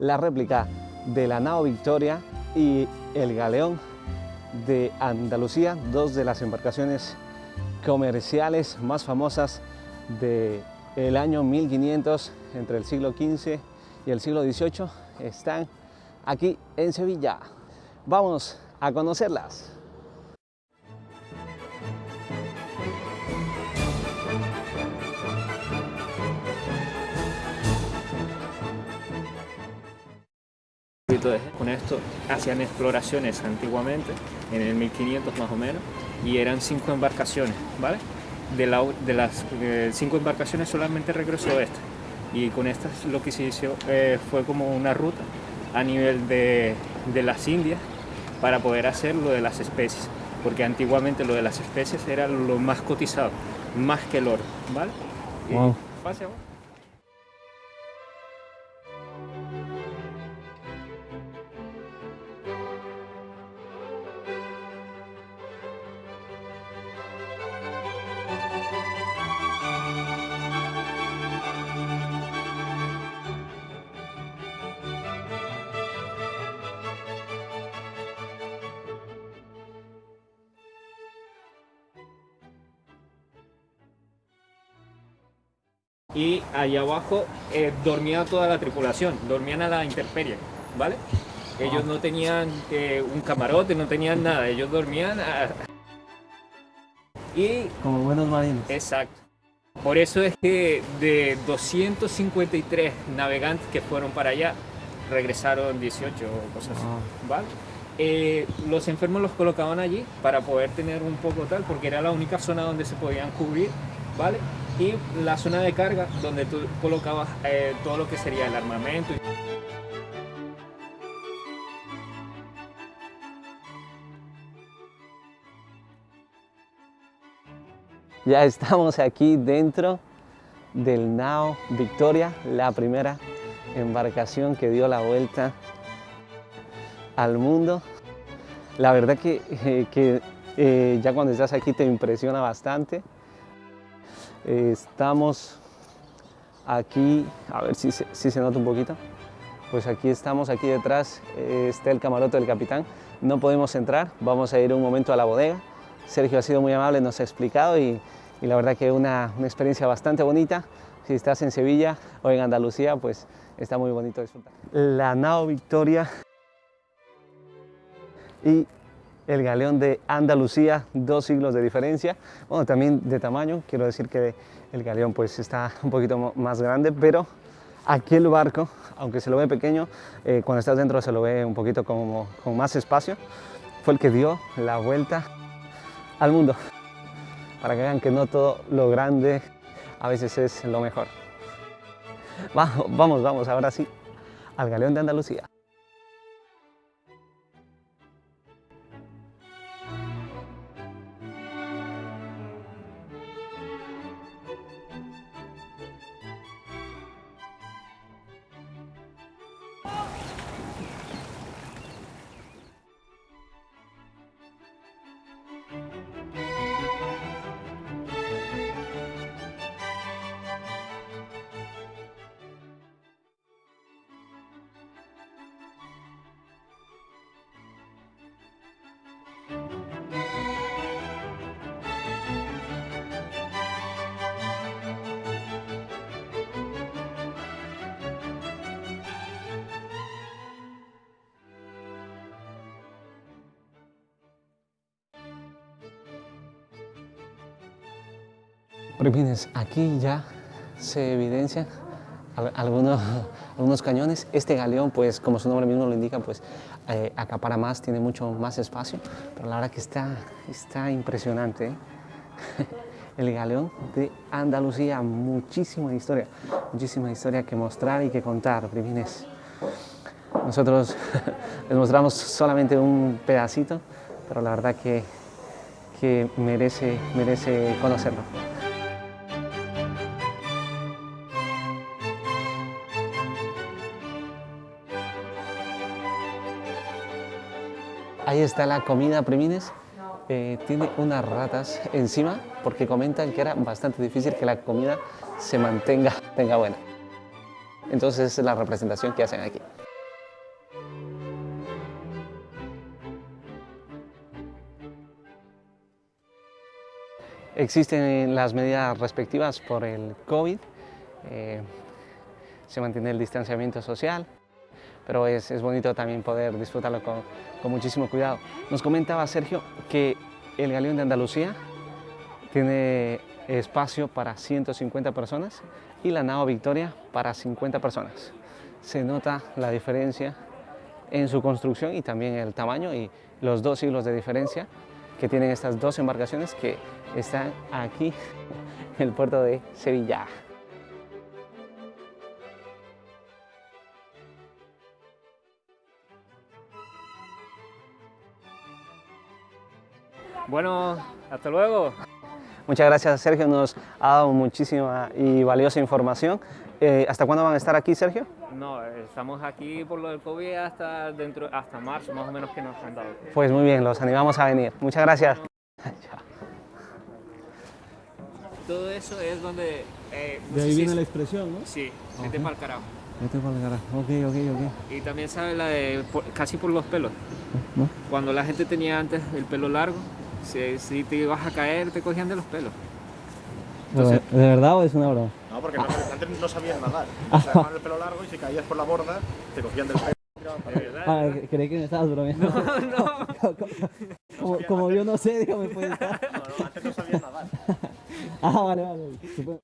La réplica de la nao Victoria y el galeón de Andalucía, dos de las embarcaciones comerciales más famosas del año 1500 entre el siglo XV y el siglo XVIII, están aquí en Sevilla. Vamos a conocerlas. Con esto hacían exploraciones antiguamente, en el 1500 más o menos, y eran cinco embarcaciones, ¿vale? De, de las cinco embarcaciones solamente regresó esta. Y con esta lo que se hizo eh, fue como una ruta a nivel de, de las Indias para poder hacer lo de las especies. Porque antiguamente lo de las especies era lo más cotizado, más que el oro, ¿vale? Wow. Y y allá abajo eh, dormía toda la tripulación, dormían a la intemperie, ¿vale? Ellos no tenían eh, un camarote, no tenían nada, ellos dormían a... y Como buenos marinos. exacto. Por eso es que de 253 navegantes que fueron para allá, regresaron 18 o cosas así, Ah. ¿vale? Eh, los enfermos los colocaban allí para poder tener un poco tal, porque era la única zona donde se podían cubrir, ¿vale? Y la zona de carga donde tú colocabas eh, todo lo que sería el armamento. Ya estamos aquí dentro del Nao Victoria, la primera embarcación que dio la vuelta al mundo. La verdad que, eh, que, eh, ya cuando estás aquí te impresiona bastante. Eh, estamos aquí, a ver si se, si se nota un poquito. Pues aquí estamos, aquí detrás eh, está el camarote del capitán. No podemos entrar, vamos a ir un momento a la bodega. Sergio ha sido muy amable, nos ha explicado y, y la verdad que una, una experiencia bastante bonita. Si estás en Sevilla o en Andalucía, pues está muy bonito disfrutar. La nao Victoria y el galeón de Andalucía, dos siglos de diferencia. Bueno, también de tamaño, quiero decir que el galeón pues está un poquito más grande, pero aquí el barco, aunque se lo ve pequeño, eh, cuando estás dentro se lo ve un poquito como, con más espacio, fue el que dio la vuelta al mundo, para que vean que no todo lo grande a veces es lo mejor. Va- vamos, vamos, ahora sí, al galeón de Andalucía. Primines, aquí ya se evidencian al- algunos, algunos cañones. Este galeón, pues como su nombre mismo lo indica, pues eh, acapara más, tiene mucho más espacio, pero la verdad que está, está impresionante. ¿eh? El galeón de Andalucía, muchísima historia, muchísima historia que mostrar y que contar, Primines. Nosotros les mostramos solamente un pedacito, pero la verdad que, que merece, merece conocerlo. Ahí está la comida, Primines. eh, tiene unas ratas encima porque comentan que era bastante difícil que la comida se mantenga tenga buena. Entonces es la representación que hacen aquí. Existen las medidas respectivas por el COVID, eh, se mantiene el distanciamiento social, pero es, es bonito también poder disfrutarlo con, con muchísimo cuidado. Nos comentaba Sergio que el Galeón de Andalucía tiene espacio para 150 personas y la Nao Victoria para 50 personas. Se nota la diferencia en su construcción y también el tamaño y los dos siglos de diferencia que tienen estas dos embarcaciones que están aquí en el puerto de Sevilla. Bueno, hasta luego. Muchas gracias Sergio, nos ha dado muchísima y valiosa información. Eh, ¿Hasta cuándo van a estar aquí Sergio? No, estamos aquí por lo del COVID hasta, dentro, hasta marzo, más o menos que nos han dado. Pues muy bien, los animamos a venir. Muchas gracias. Chao. Todo eso es donde... eh, De ahí viene la expresión, ¿no? Sí, vete Ajá. para el carajo. Vete para el carajo. Ok, ok, ok. Y también sabe la de por- casi por los pelos. ¿No? Cuando la gente tenía antes el pelo largo, si, si te ibas a caer, te cogían de los pelos. Entonces- ¿De verdad o es una broma? No, porque no- antes no sabías nadar. O sea, dejaban el pelo largo y si caías por la borda, te cogían del pelo. y tiraban para arriba. Ah, creí que me estabas bromeando. No, no. como, como yo no sé, digo, me puede estar. No, no, antes no sabías nadar. Ah, vale, vale.